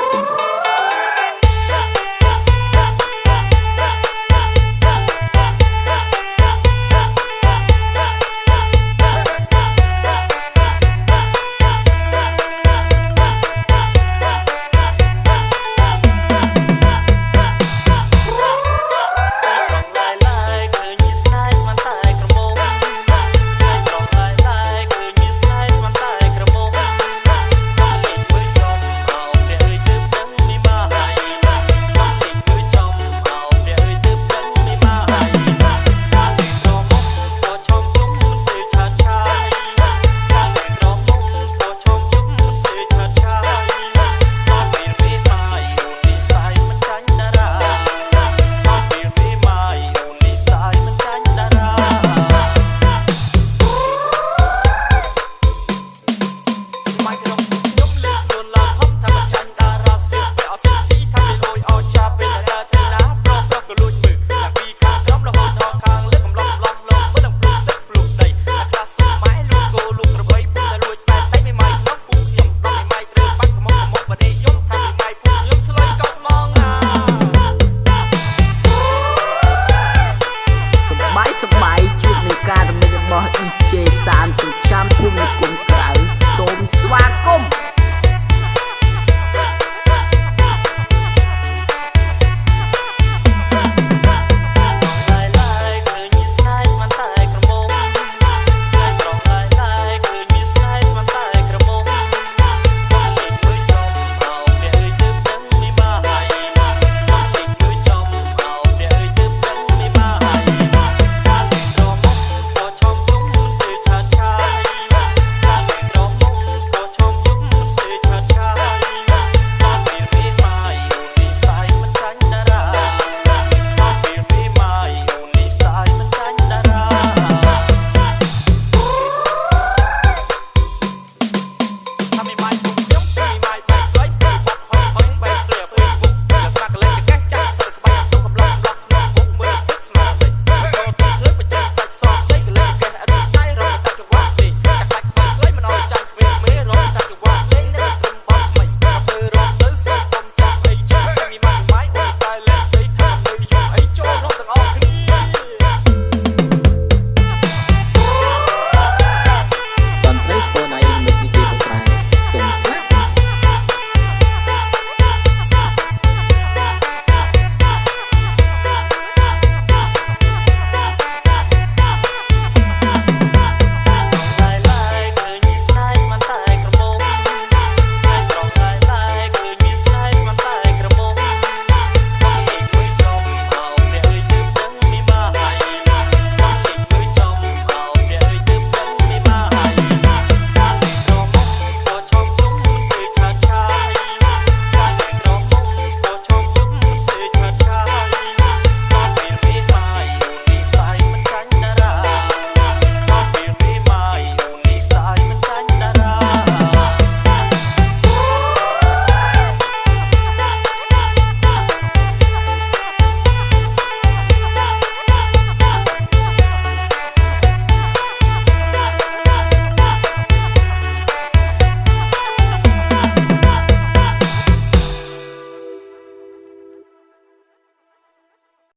Swapping